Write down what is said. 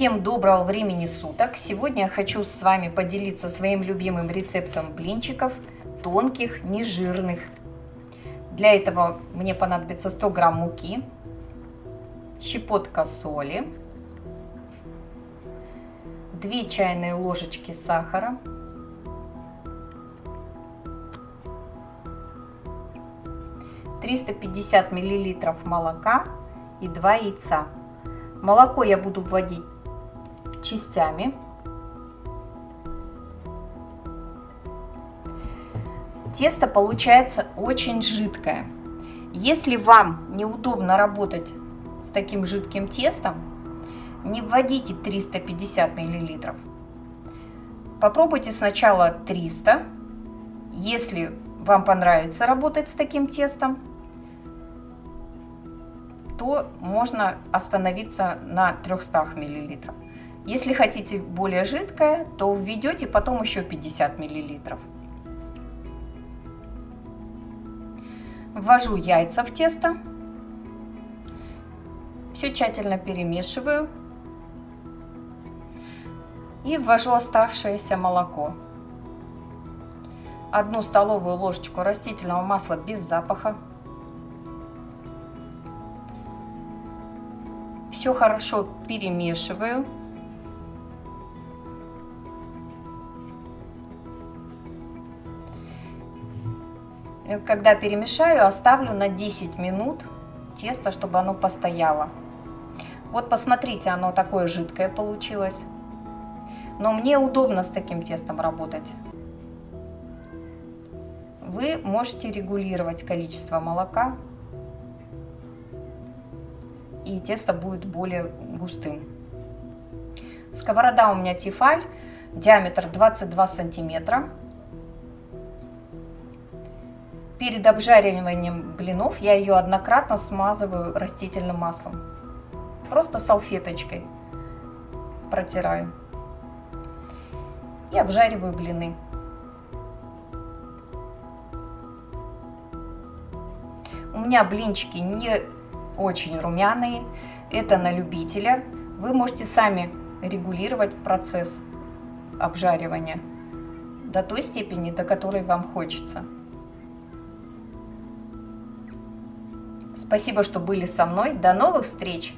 Всем доброго времени суток! Сегодня я хочу с вами поделиться своим любимым рецептом блинчиков, тонких, нежирных. Для этого мне понадобится 100 грамм муки, щепотка соли, 2 чайные ложечки сахара, триста пятьдесят миллилитров молока и 2 яйца. Молоко я буду вводить частями. Тесто получается очень жидкое. Если вам неудобно работать с таким жидким тестом, не вводите 350 миллилитров. Попробуйте сначала 300. Если вам понравится работать с таким тестом, то можно остановиться на 300 миллилитров. Если хотите более жидкое, то введете потом еще 50 миллилитров. Ввожу яйца в тесто. Все тщательно перемешиваю. И ввожу оставшееся молоко. Одну столовую ложечку растительного масла без запаха. Все хорошо перемешиваю. Когда перемешаю, оставлю на 10 минут тесто, чтобы оно постояло. Вот посмотрите, оно такое жидкое получилось. Но мне удобно с таким тестом работать. Вы можете регулировать количество молока, и тесто будет более густым. Сковорода у меня тефаль, диаметр 22 сантиметра. Перед обжариванием блинов я ее однократно смазываю растительным маслом. Просто салфеточкой протираю. И обжариваю блины. У меня блинчики не очень румяные. Это на любителя. Вы можете сами регулировать процесс обжаривания до той степени, до которой вам хочется. Спасибо, что были со мной. До новых встреч!